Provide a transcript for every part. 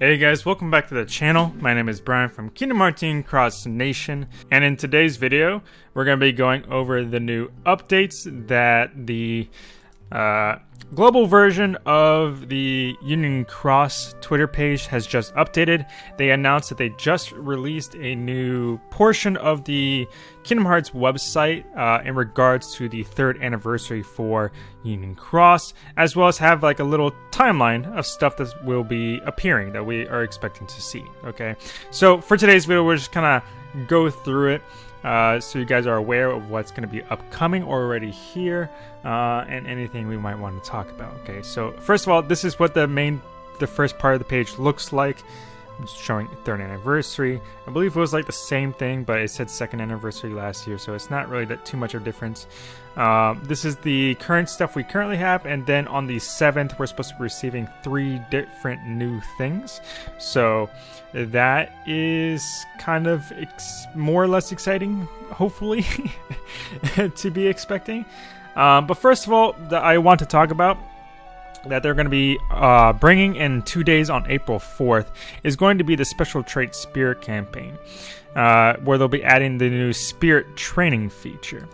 Hey guys, welcome back to the channel. My name is Brian from Kingdom Hearts Cross Nation, and in today's video, we're going to be going over the new updates that the uh, global version of the Union Cross Twitter page has just updated. They announced that they just released a new portion of the Kingdom Hearts website uh, in regards to the third anniversary for Union Cross, as well as have like a little timeline of stuff that will be appearing that we are expecting to see. Okay, so for today's video, we're just kind of go through it uh, so you guys are aware of what's going to be upcoming already here uh, and anything we might want to talk about. Okay, so first of all, this is what the main, the first part of the page looks like showing third anniversary. I believe it was like the same thing, but it said second anniversary last year, so it's not really that too much of a difference. Uh, this is the current stuff we currently have, and then on the 7th, we're supposed to be receiving three different new things. So that is kind of more or less exciting, hopefully, to be expecting. Um, but first of all, I want to talk about that they're going to be uh, bringing in two days on April 4th is going to be the Special Trait Spirit campaign, uh, where they'll be adding the new Spirit Training feature.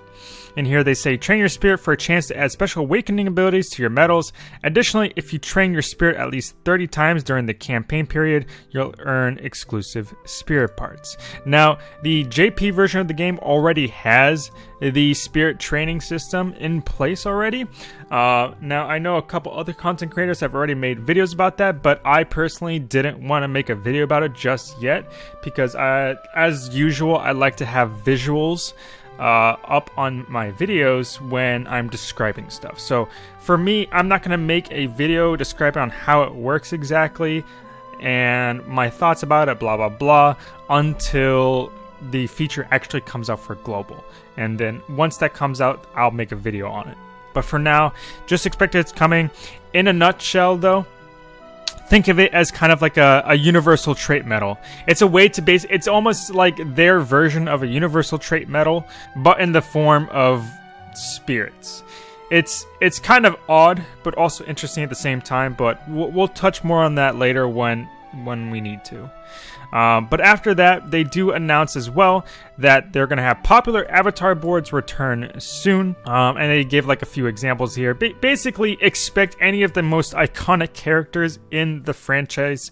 And here they say train your spirit for a chance to add special awakening abilities to your medals. Additionally, if you train your spirit at least 30 times during the campaign period, you'll earn exclusive spirit parts. Now, the JP version of the game already has the spirit training system in place already. Uh, now, I know a couple other content creators have already made videos about that, but I personally didn't want to make a video about it just yet because, I, as usual, I like to have visuals uh, up on my videos when I'm describing stuff. So for me, I'm not going to make a video describing on how it works exactly and my thoughts about it, blah, blah, blah, until the feature actually comes out for global. And then once that comes out, I'll make a video on it. But for now, just expect it's coming. In a nutshell, though, think of it as kind of like a, a universal trait medal. It's a way to base it's almost like their version of a universal trait medal, but in the form of spirits. It's it's kind of odd, but also interesting at the same time. But we'll, we'll touch more on that later when when we need to. Um, but after that, they do announce as well that they're going to have popular avatar boards return soon. Um, and they give like a few examples here. Ba basically, expect any of the most iconic characters in the franchise.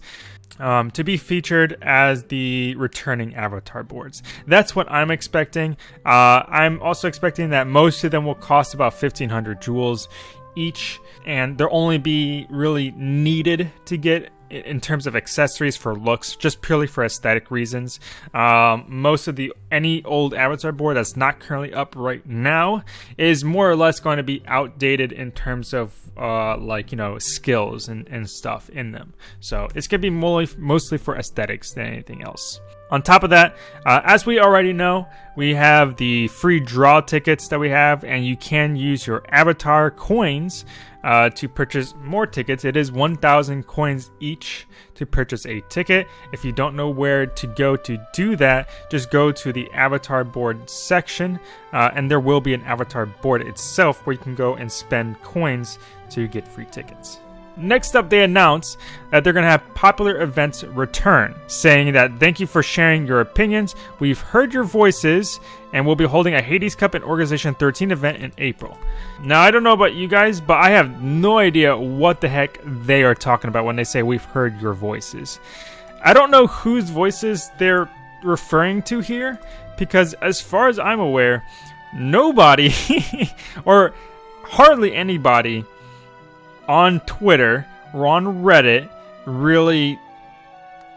Um, to be featured as the returning avatar boards. That's what I'm expecting. Uh, I'm also expecting that most of them will cost about 1500 jewels each, and they'll only be really needed to get in terms of accessories for looks, just purely for aesthetic reasons. Um, most of the any old avatar board that's not currently up right now is more or less going to be outdated in terms of uh, like you know skills and, and stuff in them. So it's gonna be mostly mostly for aesthetics than anything else. On top of that, uh, as we already know, we have the free draw tickets that we have, and you can use your avatar coins uh, to purchase more tickets. It is 1,000 coins each to purchase a ticket. If you don't know where to go to do that, just go to the avatar board section, uh, and there will be an avatar board itself where you can go and spend coins to get free tickets. Next up, they announce that they're going to have popular events return, saying that thank you for sharing your opinions. We've heard your voices, and we'll be holding a Hades Cup and Organization 13 event in April. Now, I don't know about you guys, but I have no idea what the heck they are talking about when they say we've heard your voices. I don't know whose voices they're referring to here, because as far as I'm aware, nobody, or hardly anybody, on Twitter or on Reddit really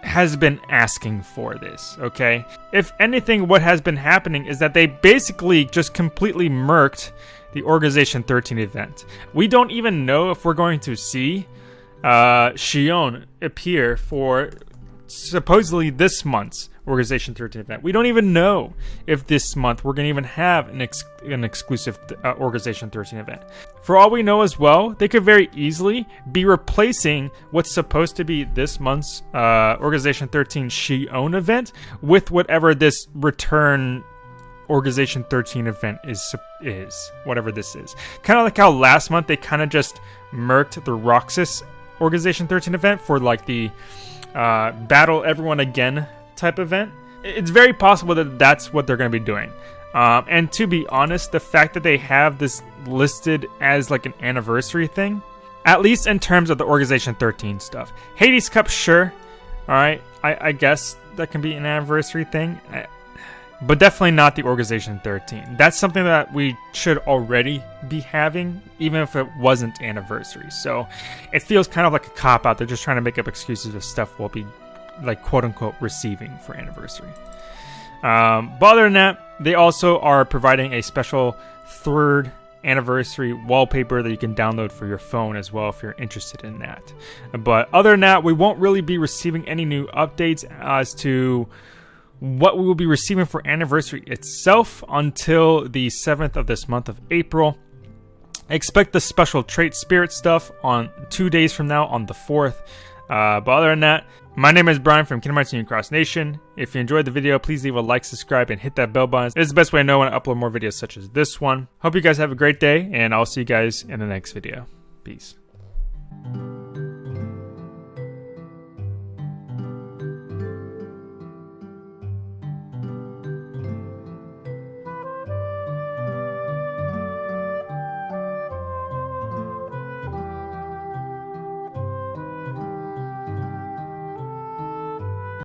has been asking for this, okay? If anything, what has been happening is that they basically just completely murked the Organization 13 event. We don't even know if we're going to see uh, Xion appear for supposedly this month's Organization 13 event. We don't even know if this month we're going to even have an, ex- an exclusive uh, Organization 13 event. For all we know as well, they could very easily be replacing what's supposed to be this month's uh, Organization 13 Xion event with whatever this return Organization 13 event is is whatever this is. Kind of like how last month they kind of just murked the Roxas Organization 13 event for like the uh, battle everyone again type event. It's very possible that that's what they're going to be doing. Um, and to be honest, the fact that they have this listed as like an anniversary thing, at least in terms of the Organization 13 stuff. Hades Cup, sure. All right, I, I guess that can be an anniversary thing but definitely not the Organization 13. That's something that we should already be having, even if it wasn't anniversary. So it feels kind of like a cop out. They're just trying to make up excuses of stuff we'll be, like, quote unquote, receiving for anniversary. Um, but other than that, they also are providing a special third anniversary wallpaper that you can download for your phone as well if you're interested in that. But other than that, we won't really be receiving any new updates as to what we will be receiving for anniversary itself until the 7th of this month of April. Expect the special trait spirit stuff on two days from now on the 4th. Uh, but other than that, my name is Brian from Kingdom Hearts Union Cross Nation. If you enjoyed the video, please leave a like, subscribe, and hit that bell button. It's the best way to know when I upload more videos such as this one. Hope you guys have a great day, and I'll see you guys in the next video. Peace.